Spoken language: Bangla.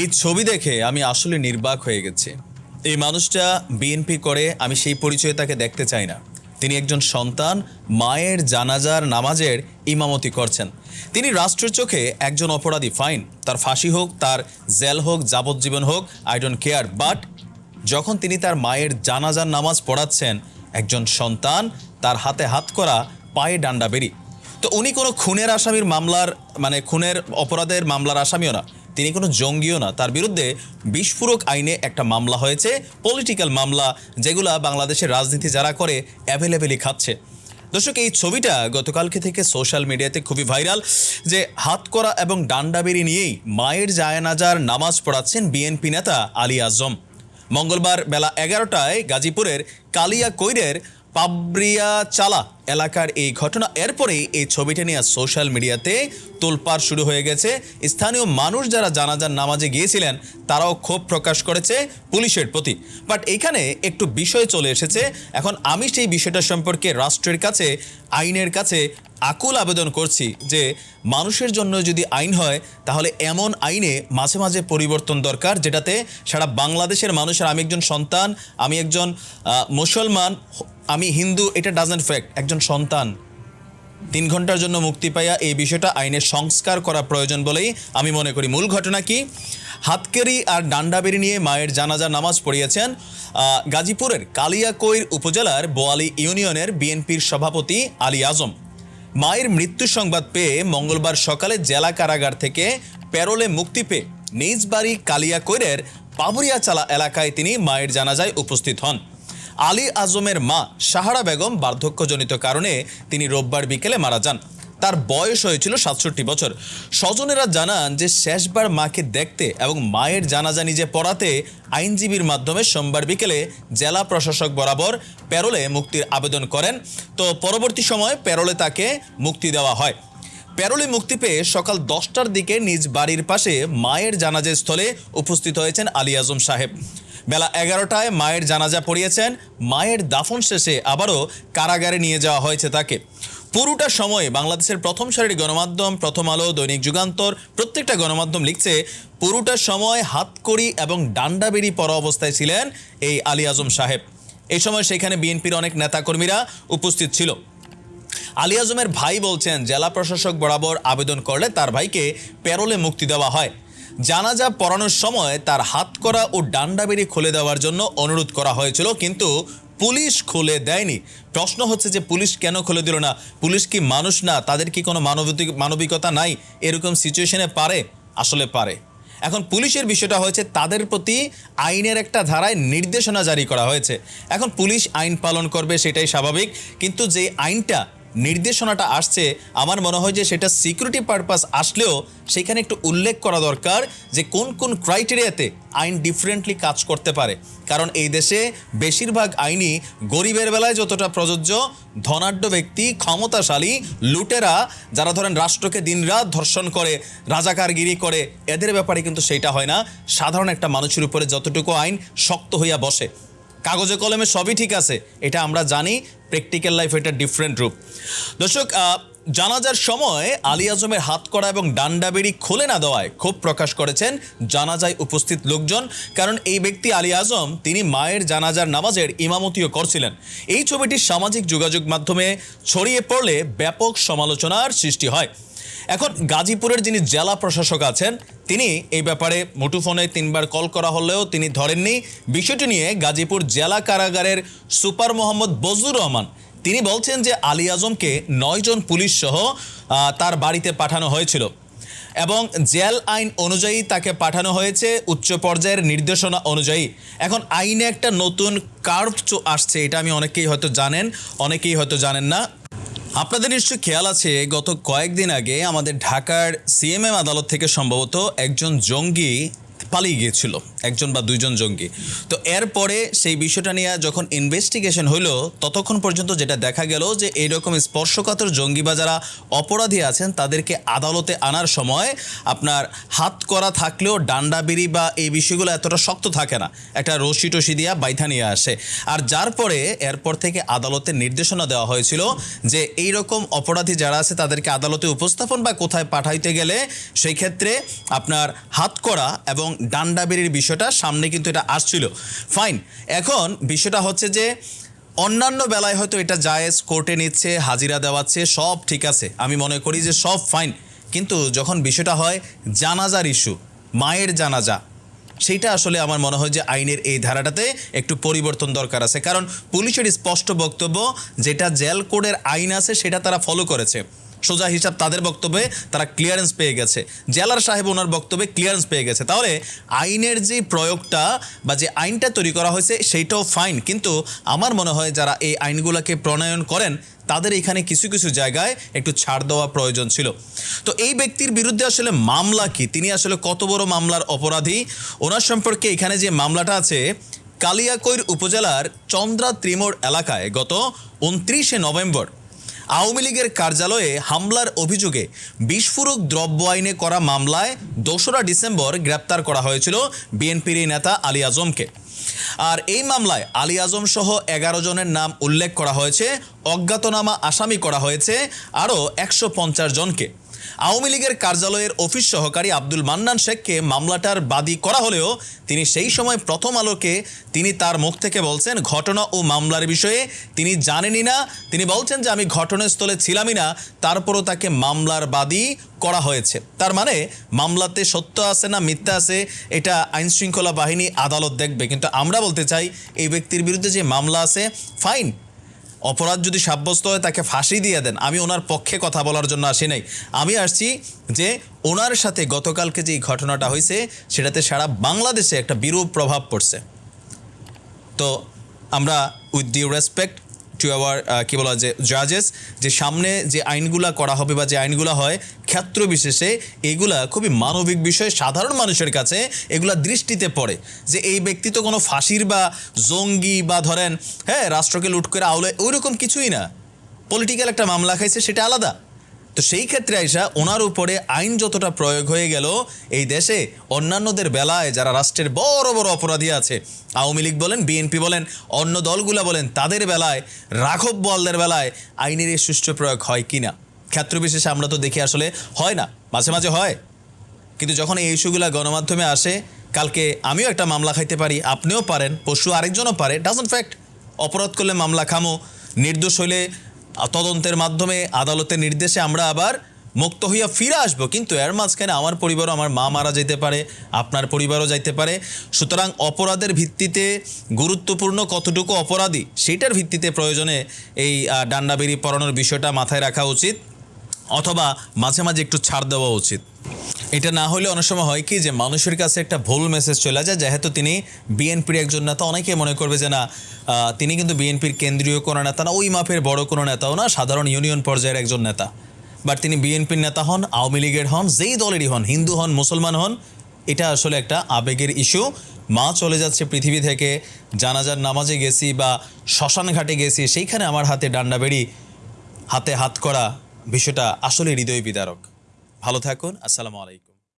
এই ছবি দেখে আমি আসলে নির্বাক হয়ে গেছি। এই মানুষটা বিএনপি করে, আমি সেই পরিচয়ে তাকে দেখতে চাই না। তিনি একজন সন্তান, মায়ের জানাজার নামাজের ইমামতি করছেন। তিনি রাষ্ট্রের চোখে একজন অপরাধী, ফাইন। তার ফাঁসি হোক, তার জেল হোক, যাবজ্জীবন হোক আই ডোন্ট কেয়ার বাট যখন তিনি তার মায়ের জানাজার নামাজ পড়াচ্ছেন, একজন সন্তান, তার হাতে হাত করা পায়ে ডান্ডা বেরি। তো উনি কোনো খুনের আসামির মামলার মানে খুনের অপরাধের মামলার আসামিও না। তিনি কোনো জঙ্গিও না। তার বিরুদ্ধে বিস্ফোরক আইনে একটা মামলা হয়েছে পলিটিক্যাল মামলা, যেগুলা বাংলাদেশের রাজনীতি যারা করে অ্যাভেলেবেলই খাচ্ছে। দর্শক, এই ছবিটা গতকালকে থেকে সোশ্যাল মিডিয়াতে খুবই ভাইরাল যে হাত করা এবং ডান্ডাবেরি নিয়েই মায়ের জায়নাজার নামাজ পড়াচ্ছেন বিএনপি নেতা আলী আজম। মঙ্গলবার বেলা এগারোটায় গাজীপুরের কালিয়া কৈরের পাবরিয়া চালা এলাকার এই ঘটনা। এরপরেই এই ছবিটা নিয়ে সোশ্যাল মিডিয়াতে তোলপাড় শুরু হয়ে গেছে। স্থানীয় মানুষ যারা জানাজার নামাজে গিয়েছিলেন, তারাও ক্ষোভ প্রকাশ করেছে পুলিশের প্রতি। বাট এখানে একটু বিষয় চলে এসেছে। এখন আমি সেই বিষয়টা সম্পর্কে রাষ্ট্রের কাছে, আইনের কাছে আকুল আবেদন করছি যে মানুষের জন্য যদি আইন হয়, তাহলে এমন আইনে মাঝে মাঝে পরিবর্তন দরকার, যেটাতে সারা বাংলাদেশের মানুষের আমি একজন সন্তান, আমি একজন মুসলমান, আমি হিন্দু, এটা ডাজেন্ট ফ্যাক্ট একজন সন্তান। তিন ঘণ্টার জন্য মুক্তি পাইয়া এই বিষয়টা আইনের সংস্কার করা প্রয়োজন বলেই আমি মনে করি। মূল ঘটনা কি? হাতকেরি আর ডান্ডাবেরি নিয়ে মায়ের জানাজা নামাজ পড়িয়েছেন গাজীপুরের কালিয়াকৈর উপজেলার বোয়ালি ইউনিয়নের বিএনপির সভাপতি আলী আজম। মায়ের মৃত্যু সংবাদ পেয়ে মঙ্গলবার সকালে জেলা কারাগার থেকে প্যারোলে মুক্তি পেয়ে নিজ বাড়ি কালিয়া কালিয়াকৈরের পাবুরিয়াচালা এলাকায় তিনি মায়ের জানাজায় উপস্থিত হন। আলী আজমের মা সাহারা বেগম বার্ধক্যজনিত কারণে তিনি রোববার বিকেলে মারা যান। তার বয়স হয়েছিল সাতষট্টি বছর। স্বজনেরা জানান যে শেষবার মাকে দেখতে এবং মায়ের জানাজা নিজে পড়াতে আইনজীবীর মাধ্যমে সোমবার বিকেলে জেলা প্রশাসক বরাবর প্যারোলে মুক্তির আবেদন করেন। তো পরবর্তী সময় প্যারোলে তাকে মুক্তি দেওয়া হয়। প্যারোলে মুক্তি পেয়ে সকাল দশটার দিকে নিজ বাড়ির পাশে মায়ের জানাজা স্থলে উপস্থিত হয়েছেন আলী আজম সাহেব। বেলা এগারোটায় মায়ের জানাজা পড়িয়েছেন। মায়ের দাফন শেষে আবারও কারাগারে নিয়ে যাওয়া হয়েছে তাকে। পুরোটা সময় বাংলাদেশের প্রথম সারির গণমাধ্যম, প্রথম আলো, দৈনিক যুগান্তর প্রত্যেকটা গণমাধ্যম লিখছে, পুরোটা সময় হাতকড়ি এবং ডান্ডাবেরি পরা অবস্থায় ছিলেন এই আলী আজম সাহেব। এই সময় সেখানে বিএনপির অনেক নেতাকর্মীরা উপস্থিত ছিল। আলী আজমের ভাই বলছেন, জেলা প্রশাসক বরাবর আবেদন করলে তার ভাইকে প্যারোলে মুক্তি দেওয়া হয়। জানাজা পড়ানোর সময় তার হাত করা ও ডান্ডাবেরি খুলে দেওয়ার জন্য অনুরোধ করা হয়েছিল, কিন্তু পুলিশ খুলে দেয়নি। প্রশ্ন হচ্ছে যে পুলিশ কেন খুলে দিল না? পুলিশ কি মানুষ না? তাদের কি কোনো মানবিক, মানবিকতা নাই? এরকম সিচুয়েশনে পারে? আসলে পারে। এখন পুলিশের বিষয়টা হয়েছে, তাদের প্রতি আইনের একটা ধারায় নির্দেশনা জারি করা হয়েছে। এখন পুলিশ আইন পালন করবে সেটাই স্বাভাবিক, কিন্তু যে আইনটা নির্দেশনাটা আসছে, আমার মনে হয় যে সেটা সিকিউরিটি পারপাস আসলেও সেখানে একটু উল্লেখ করা দরকার যে কোন কোন ক্রাইটেরিয়াতে আইন ডিফারেন্টলি কাজ করতে পারে। কারণ এই দেশে বেশিরভাগ আইনই গরিবের বেলায় যতটা প্রযোজ্য, ধনাঢ্য ব্যক্তি, ক্ষমতাশালী, লুটেরা, যারা ধরেন রাষ্ট্রকে দিনরাত ধর্ষণ করে, রাজাকারগিরি করে, এদের ব্যাপারে কিন্তু সেইটা হয় না। সাধারণ একটা মানুষের উপরে যতটুকু আইন শক্ত হইয়া বসে। কাগজে কলমে সবই ঠিক আছে, এটা আমরা জানি, প্র্যাকটিক্যাল লাইফ এটা ডিফারেন্ট রূপ। দর্শক জানাজার সময় আলী আজমের হাত করা এবং ডান্ডাবেরি খুলে না দেওয়ায় ক্ষোভ প্রকাশ করেছেন জানাজায় উপস্থিত লোকজন, কারণ এই ব্যক্তি আলী আজম, তিনি মায়ের জানাজার নামাজের ইমামতিও করছিলেন। এই ছবিটি সামাজিক যোগাযোগ মাধ্যমে ছড়িয়ে পড়লে ব্যাপক সমালোচনার সৃষ্টি হয়। এখন গাজীপুরের যিনি জেলা প্রশাসক আছেন, তিনি এই ব্যাপারে মুঠোফোনে তিনবার কল করা হলেও তিনি ধরেননি। বিষয়টি নিয়ে গাজীপুর জেলা কারাগারের সুপার মোহাম্মদ বজুর রহমান, তিনি বলছেন যে আলী আজমকে নয়জন পুলিশ সহ তার বাড়িতে পাঠানো হয়েছিল এবং জেল আইন অনুযায়ী তাকে পাঠানো হয়েছে উচ্চ পর্যায়ের নির্দেশনা অনুযায়ী। এখন আইনে একটা নতুন কার্ভ আসছে, এটা আমি অনেকেই হয়তো জানেন, অনেকেই হয়তো জানেন না। আপনাদের নিশ্চয়ই খেয়াল আছে, গত কয়েকদিন আগে আমাদের ঢাকার সিএমএম আদালত থেকে সম্ভবত একজন জঙ্গি পালিয়ে গিয়েছিল, একজন বা দুইজন জঙ্গি। তো এরপরে সেই বিষয়টা নিয়ে যখন ইনভেস্টিগেশন হইল, ততক্ষণ পর্যন্ত যেটা দেখা গেল যে এইরকম স্পর্শকাতর জঙ্গি বা যারা অপরাধী আছেন, তাদেরকে আদালতে আনার সময় আপনার হাত করা থাকলেও ডান্ডাবিড়ি বা এই বিষয়গুলো এতটা শক্ত থাকে না। একটা রশি টসি দিয়া বাইথা নিয়ে আসে। আর যার পরে এরপর থেকে আদালতে নির্দেশনা দেওয়া হয়েছিল যে এই রকম অপরাধী যারা আছে, তাদেরকে আদালতে উপস্থাপন বা কোথায় পাঠাইতে গেলে, সেই ক্ষেত্রে আপনার হাত করা এবং ডান্ডাবেরির বিষয়টা সামনে কিন্তু এটা আসছিল। ফাইন এখন বিষয়টা হচ্ছে যে অন্যান্য বেলায় হয়তো এটা জায়েজ কোর্টে নিচ্ছে, হাজিরা দেওয়াচ্ছে, সব ঠিক আছে। আমি মনে করি যে সব ফাইন কিন্তু যখন বিষয়টা হয় জানাজার ইস্যু মায়ের জানাজা, সেইটা আসলে আমার মনে হয় যে আইনের এই ধারাটাতে একটু পরিবর্তন দরকার আছে। কারণ পুলিশের স্পষ্ট বক্তব্য, যেটা জেল কোডের আইন আছে, সেটা তারা ফলো করেছে। সোজা হিসাব তাদের বক্তব্যে তারা ক্লিয়ারেন্স পেয়ে গেছে। জেলার সাহেব ওনার বক্তব্যে ক্লিয়ারেন্স পেয়ে গেছে। তাহলে আইনের যে প্রয়োগটা বা যে আইনটা তৈরি করা হয়েছে, সেইটাও ফাইন কিন্তু আমার মনে হয় যারা এই আইনগুলোকে প্রণয়ন করেন, তাদের এখানে কিছু কিছু জায়গায় একটু ছাড় দেওয়া প্রয়োজন ছিল। তো এই ব্যক্তির বিরুদ্ধে আসলে মামলা কি? তিনি আসলে কত বড় মামলার অপরাধী? ওনার সম্পর্কে এখানে যে মামলাটা আছে, কালিয়াকৈর উপজেলার চন্দ্রা ত্রিমোড় এলাকায় গত উনত্রিশে নভেম্বর আওয়ামী লীগের কার্যালয়ে হামলার অভিযোগে বিস্ফোরক দ্রব্য আইনে করা মামলায় দোসরা ডিসেম্বর গ্রেপ্তার করা হয়েছিল বিএনপির এই নেতা আলী আজমকে। আর এই মামলায় আলী আজম সহ এগারো জনের নাম উল্লেখ করা হয়েছে, অজ্ঞাতনামা আসামি করা হয়েছে, আরও একশো পঞ্চাশ জনকে। আওয়ামী লীগের কার্যালয়ের অফিস সহকারী আব্দুল মান্নান শেখকে মামলাটার বাদী করা হলেও তিনি সেই সময় প্রথম আলোকে তিনি তার মুখ থেকে বলছেন, ঘটনা ও মামলার বিষয়ে তিনি জানেনই না। তিনি বলছেন যে, আমি ঘটনাস্থলে ছিলামই না। তারপরও তাকে মামলার বাদী করা হয়েছে। তার মানে মামলাতে সত্য আছে না মিথ্যা আছে, এটা আইন শৃঙ্খলা বাহিনী আদালত দেখবে। কিন্তু আমরা বলতে চাই, এই ব্যক্তির বিরুদ্ধে যে মামলা আছে, ফাইন। অপরাধ যদি সাব্যস্ত হয়, তাকে ফাঁসি দিয়ে দেন। আমি ওনার পক্ষে কথা বলার জন্য আসি নাই। আমি আসছি যে ওনার সাথে গতকালকে যে ঘটনাটা হয়েছে, সেটাতে সারা বাংলাদেশে একটা বিরূপ প্রভাব পড়ছে। তো আমরা with due respect to our কী বলা যে জাজেস যে সামনে যে আইনগুলা করা হবে বা যে আইনগুলো হয়, ক্ষেত্র বিশেষে এগুলা খুবই মানবিক বিষয়, সাধারণ মানুষের কাছে এগুলা দৃষ্টিতে পড়ে। যে এই ব্যক্তি তো কোনো ফাঁসির বা জঙ্গি বা ধরেন হ্যাঁ রাষ্ট্রকে লুট করে আওলে ওই রকম কিছুই না। পলিটিক্যাল একটা মামলা খাইছে, সেটা আলাদা। তো সেই ক্ষেত্রে আইসা ওনার উপরে আইন যতটা প্রয়োগ হয়ে গেল এই দেশে অন্যান্যদের বেলায় যারা রাষ্ট্রের বড় বড় অপরাধী আছে আওয়ামী লীগ বলেন বিএনপি বলেন অন্য দলগুলা বলেন তাদের বেলায় রাঘব বলদের বেলায় আইনের এই সুষ্ঠু প্রয়োগ হয় কি না ক্ষেত্র বিশেষে আমরা তো দেখি আসলে হয় না মাঝে মাঝে হয়। কিন্তু যখন এই ইস্যুগুলো গণমাধ্যমে আসে কালকে আমিও একটা মামলা খাইতে পারি আপনিও পারেন পশু আরেকজনও পারে ডাজন্ট ফ্যাক্ট অপরাধ করলে মামলা খামো নির্দোষ হইলে আ, তদন্তের মাধ্যমে, আদালতের নির্দেশে আমরা আবার মুক্ত হইয়া ফিরে আসব। কিন্তু এর মাঝখানে আমার পরিবারও আমার মা মারা যেতে পারে, আপনার পরিবারও যাইতে পারে। সুতরাং অপরাধের ভিত্তিতে গুরুত্বপূর্ণ কতটুকু অপরাধী সেইটার ভিত্তিতে প্রয়োজনে এই ডান্ডাবেরি পড়ানোর বিষয়টা মাথায় রাখা উচিত, অথবা মাঝে মাঝে একটু ছাড় দেওয়া উচিত। এটা না হলে অনেক সময় হয় কি যে মানুষের কাছে একটা ভুল মেসেজ চলে যায়, যেহেতু তিনি বিএনপির একজন নেতা, অনেকে মনে করবে যে না তিনি কিন্তু বিএনপির কেন্দ্রীয় কোনো নেতা না, ওই মাপের বড় কোনো নেতাও না, সাধারণ ইউনিয়ন পর্যায়ের একজন নেতা। বাট তিনি বিএনপির নেতা হন, আওয়ামী লীগের হন, যেই দলেরই হন, হিন্দু হন, মুসলমান হন, এটা আসলে একটা আবেগের ইস্যু মা চলে যাচ্ছে পৃথিবী থেকে, জানাজার নামাজে গেছি বা শ্মশান ঘাটে গেছি, সেইখানে আমার হাতে ডান্ডা বেড়ি, হাতে হাত করা বিষয়টা আসলে হৃদয় বিদারক। ভালো থাকুন আসসালামু আলাইকুম।